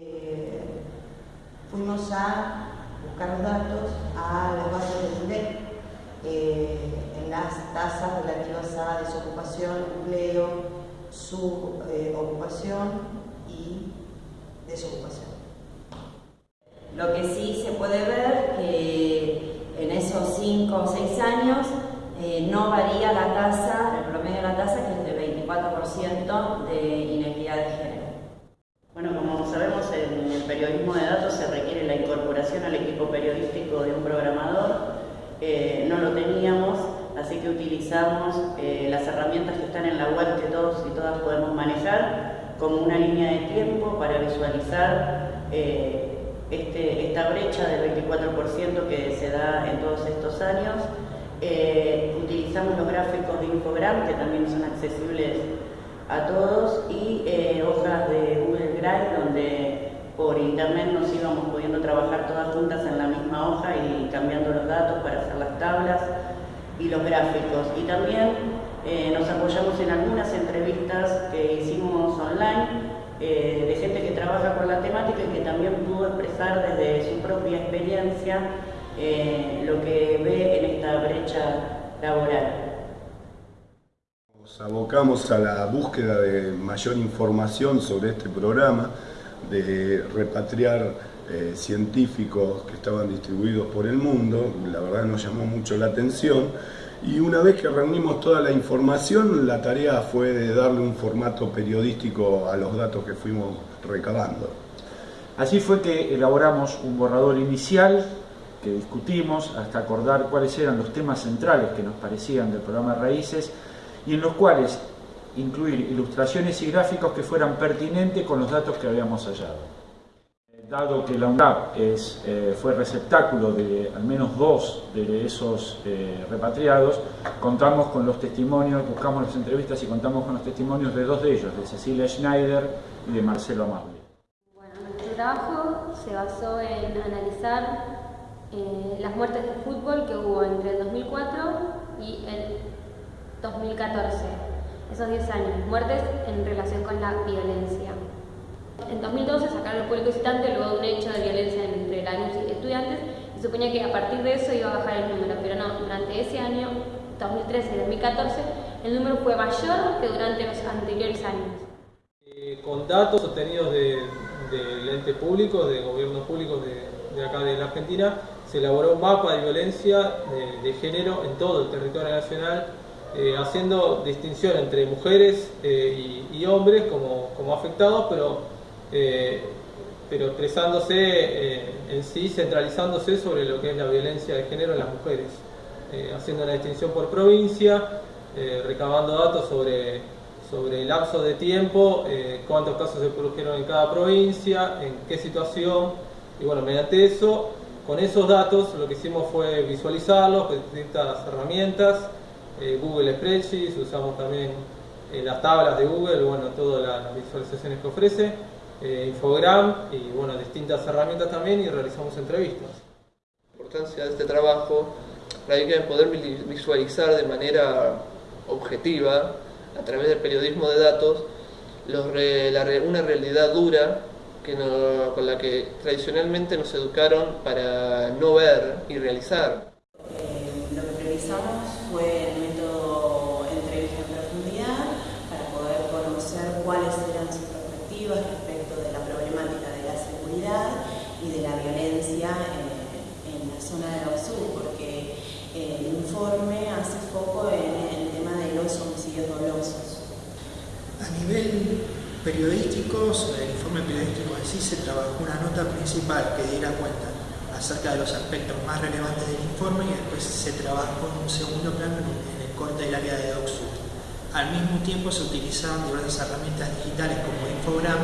Eh, fuimos a buscar los datos a las bases de INDEC eh, en las tasas relativas a desocupación, empleo, subocupación y desocupación. Lo que sí se puede ver que en esos 5 o 6 años eh, no varía la tasa, el promedio de la tasa, que es de 24% de inequidad de género. Bueno, como sabemos, en el periodismo de datos se requiere la incorporación al equipo periodístico de un programador. Eh, no lo teníamos, así que utilizamos eh, las herramientas que están en la web que todos y todas podemos manejar como una línea de tiempo para visualizar este, esta brecha del 24% que se da en todos estos años. Eh, utilizamos los gráficos de Infogram, que también son accesibles a todos, y eh, hojas de Google Drive, donde por internet nos íbamos pudiendo trabajar todas juntas en la misma hoja y cambiando los datos para hacer las tablas y los gráficos. Y también eh, nos apoyamos en algunas entrevistas que hicimos online eh, de gente que trabaja con la temática y que también pudo expresar desde su propia experiencia eh, lo que ve en esta brecha laboral. Nos abocamos a la búsqueda de mayor información sobre este programa, de repatriar eh, científicos que estaban distribuidos por el mundo, la verdad nos llamó mucho la atención y una vez que reunimos toda la información, la tarea fue de darle un formato periodístico a los datos que fuimos recabando. Así fue que elaboramos un borrador inicial que discutimos hasta acordar cuáles eran los temas centrales que nos parecían del programa Raíces y en los cuales incluir ilustraciones y gráficos que fueran pertinentes con los datos que habíamos hallado dado que la UNDAP es, eh, fue receptáculo de al menos dos de esos eh, repatriados, contamos con los testimonios, buscamos las entrevistas y contamos con los testimonios de dos de ellos, de Cecilia Schneider y de Marcelo Amable. Bueno, nuestro trabajo se basó en analizar eh, las muertes de fútbol que hubo entre el 2004 y el 2014, esos 10 años, muertes en relación con la violencia. En 2012 sacaron el público visitante luego de un hecho de violencia entre alumnos y estudiantes y suponía que a partir de eso iba a bajar el número, pero no, durante ese año, 2013 y 2014, el número fue mayor que durante los anteriores años. Eh, con datos obtenidos del de ente público, de gobiernos públicos de, acá de la Argentina, se elaboró un mapa de violencia de, género en todo el territorio nacional, eh, haciendo distinción entre mujeres eh, y, y, hombres como, como afectados, pero eh, pero expresándose eh, en sí, centralizándose sobre lo que es la violencia de género en las mujeres, eh, haciendo una distinción por provincia, recabando datos sobre, sobre el lapso de tiempo, cuántos casos se produjeron en cada provincia, en qué situación, y bueno, mediante eso, con esos datos lo que hicimos fue visualizarlos con distintas herramientas, Google Spreadsheets, usamos también las tablas de Google, bueno, todas las visualizaciones que ofrece, eh, Infogram y bueno, distintas herramientas también y realizamos entrevistas. La importancia de este trabajo radica en poder visualizar de manera objetiva, a través del periodismo de datos, una realidad dura que con la que tradicionalmente nos educaron para no ver y realizar. Eh, lo que realizamos fue el método entrevista en profundidad para poder conocer cuáles eran sus perspectivas y de la violencia en, la zona de la porque el informe hace foco en el tema de los homicidios dolosos. A nivel periodístico, sobre el informe periodístico en sí, se trabajó una nota principal que diera cuenta acerca de los aspectos más relevantes del informe y después se trabajó en un segundo plano en el corte del área de DocSur. Al mismo tiempo se utilizaban diversas herramientas digitales como Infogram,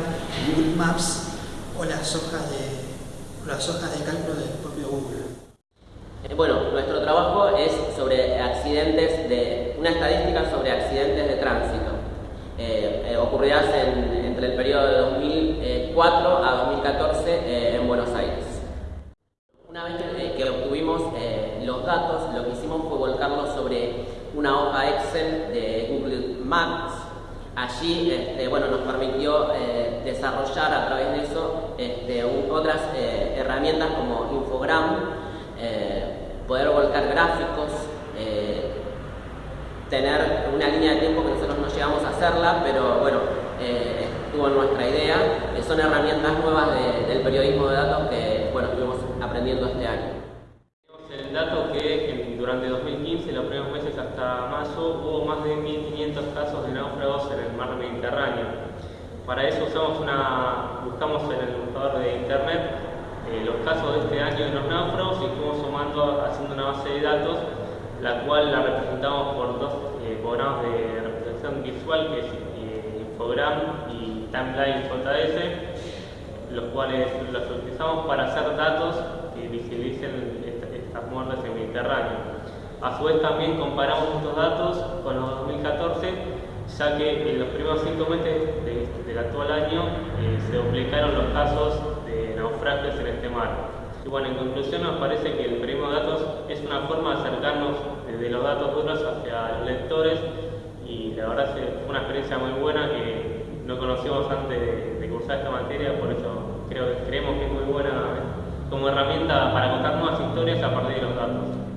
Google Maps o las hojas de, las hojas de cálculo del propio Google? Eh, bueno, nuestro trabajo es sobre accidentes, de una estadística sobre accidentes de tránsito, eh, eh, ocurridas entre el periodo de 2004 a 2014 en Buenos Aires. Una vez que, obtuvimos los datos, lo que hicimos fue volcarlos sobre una hoja Excel de Google Maps allí este, bueno, nos permitió eh, desarrollar a través de eso este, otras eh, herramientas como Infogram, poder volcar gráficos, tener una línea de tiempo que nosotros no llegamos a hacerla, pero bueno, estuvo nuestra idea. son herramientas nuevas del periodismo de datos Mediterráneo. Para eso usamos una, buscamos en el buscador de internet eh, los casos de este año de los náufragos y fuimos sumando, haciendo una base de datos, la cual la representamos por dos eh, programas de representación visual, que es eh, Infogram y Timeline JS, los cuales los utilizamos para hacer datos que visibilicen estas muertes en Mediterráneo. A su vez también comparamos estos datos con los 2014, ya que en los primeros cinco meses del actual año eh, se duplicaron los casos de naufragios en este mar. Y bueno, en conclusión nos parece que el periodismo de datos es una forma de acercarnos desde los datos duros hacia los lectores y la verdad fue una experiencia muy buena que no conocíamos antes de, cursar esta materia, por eso creemos que es muy buena como herramienta para contar nuevas historias a partir de los datos.